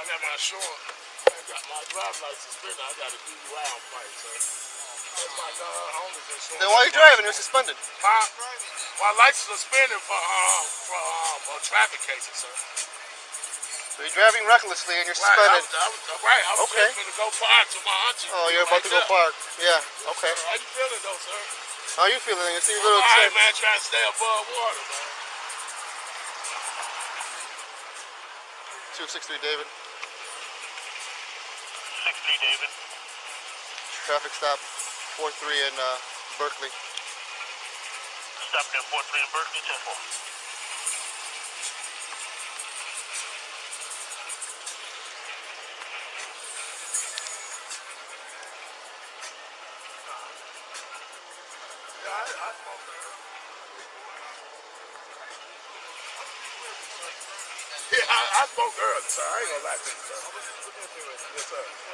I got my insurance. I got my driver's license suspended. I got a DUI on fight, sir. That's my uh, owner's insurance. Then why are you driving? You're suspended. Huh? My license suspended for um for um a traffic cases, sir. So you're driving recklessly and you're Right, I suspended. was, I was, right, I was Okay. just gonna go park to my auntie. Oh, you're about to go Right park. Yeah. Okay. How you feeling though, sir? How you feeling? You see a little right, upset. man, trying to stay above water, man. Two six three David. Six three David. Traffic stop. Four three in uh, Berkeley. Stop there four three in Berkeley, ten four. Yeah, I, I smoke early. Yeah, I, I smoke early, sir. I ain't gonna lie to you, sir. Yes, sir.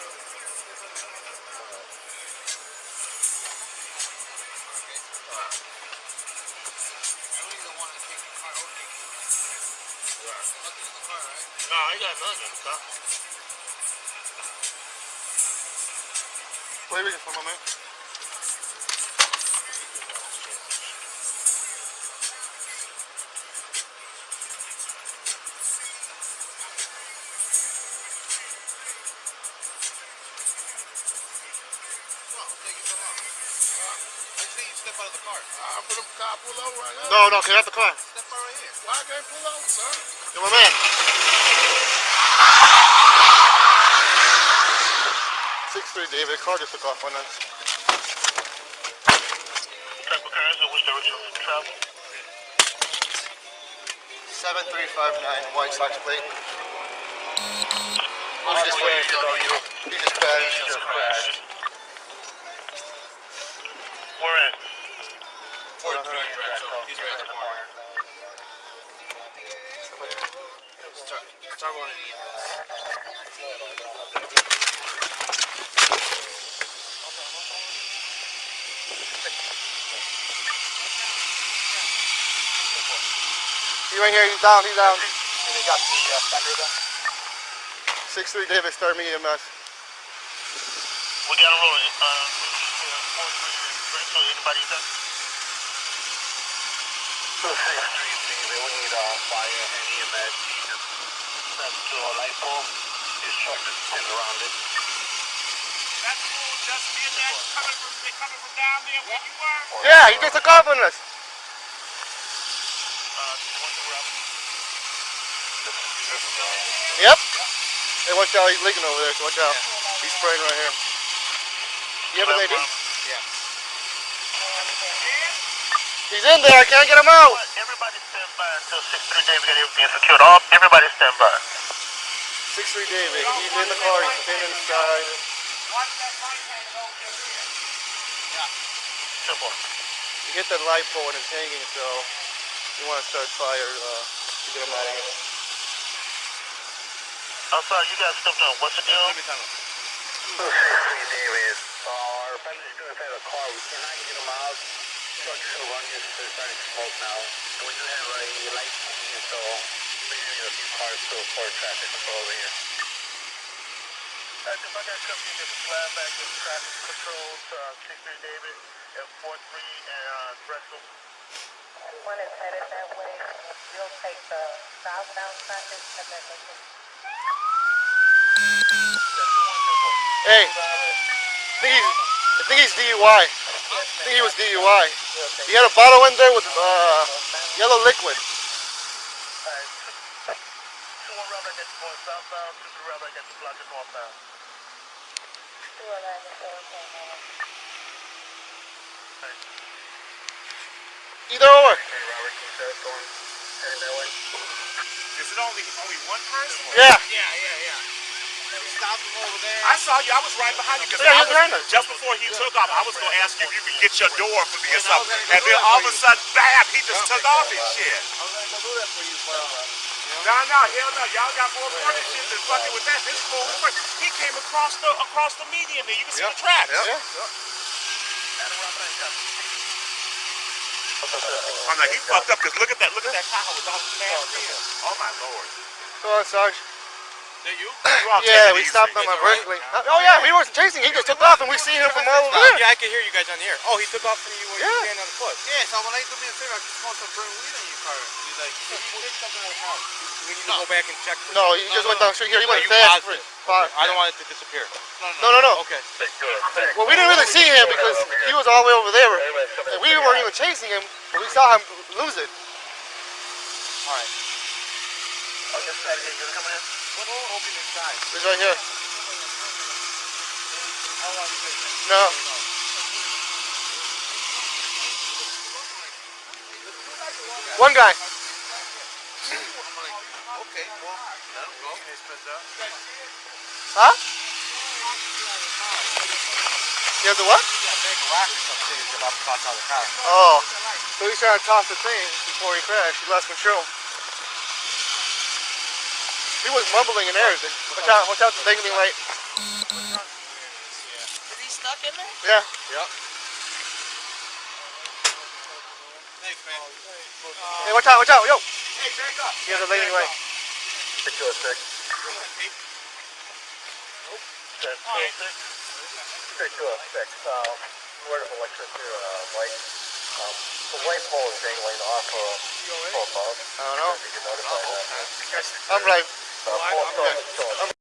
Are you from, my man? I'm for them car pull over right now. No, no, get out the car. Why can't pull over, sir? You're my man. David. Car just took off on us. Type of cars in which direction you travel? Seven three five nine White Sox plate. He just went. He just crashed. Just crashed. Where at? He's right at the corner. Start, start one of He right here. He's down. He's down. They got the uh, fender there. Six three David. Start me EMS. We got a rolling. Uh, four three in Berkeley. Anybody there? Two six three David. We need uh, fire and EMS. That's to a light pole. His truck is pinned around it. That's cool. Just me that coming from coming from down there where you were. Yeah, he just took off on us. Uh, one route. Yep. Hey, watch out. He's leaking over there. So watch out. He's spraying right here. You have a lady? Yeah. He's in there. I can't get him out. Everybody stand by until 6-3 David get everything secured. All, everybody stand by. Six three David. He's in the car. He's pinned inside. Watch that right hand. Simple. He hit that light pole and it's hanging. So you want to start fire uh, to get him out of here. I'm sorry, you guys stepped on. What's the deal? David. Our friends are inside the car. We cannot get them out. Structure to run just they're starting to smoke now. And we do have a light changing, so maybe a few cars still for traffic control over here. Uh, if I got company, just fly back to traffic control to uh, 6-3 David at 4-3 and uh, Drexel. One is headed that way. We'll take the southbound traffic and then they can Hey, I think he's, I think he's DUI. I think he was DUI. He had a bottle in there with uh, yellow liquid. Alright, two, two one route back at the point southbound, two three route back at the block at northbound. do a line of four ten minutes. Either or. Okay, Robert, keep that going. Heading that way. Is it only only one person? Yeah. Yeah, yeah, yeah. Stop him over there. I saw you. I was right behind you because Yeah, I was, us. just before he took off, I was going to ask you if you could get your door for me or something. And then all of a sudden, bam, he just took off his shit. I was gonna do that for you, but No, no, hell no. Y'all got more important shit than fucking with that. This fool, he came across the across the median there. You can see the tracks. Yeah. I'm like, he fucked up because look at that, look at that car with all the smashed oh, in. Oh my lord. Come on, Sarge. That you? You Yeah, we stopped him at Berkeley. Oh yeah, we wasn't chasing. He just took off, and we seen him from all over there. Yeah, I can hear you guys on the air. Oh, he took off from you when you Yeah. were standing on the foot. Yeah, so when I do me a favor, I can smoke some burn weed in your car. He's like, he picked something out of house. We need to go back and check. No, he just went down straight here. He went fast. positive? I don't want it to disappear. No, no, no. Okay. Well, we didn't really see him because he was all the way over there, and we weren't even chasing him. But we saw him lose it. All right. On this side, here, you're coming in? What open inside? He's right here. How long it? No. One guy. Okay, well, go. Huh? You have the what? Oh. So he's trying to toss the thing before he crashed. He lost control. He was mumbling and everything. Watch out, watch out the dangling light. Is he stuck in there? Yeah. Yep. Thanks, man. Hey, watch out, watch out, yo. Hey, back up. He has a landing light. Six to a six. That's two oh six. Six to a six. Um, word of electricity or uh, light. Um, the light pole is dangling off of uh, above. I don't know. If you can notify that. I'm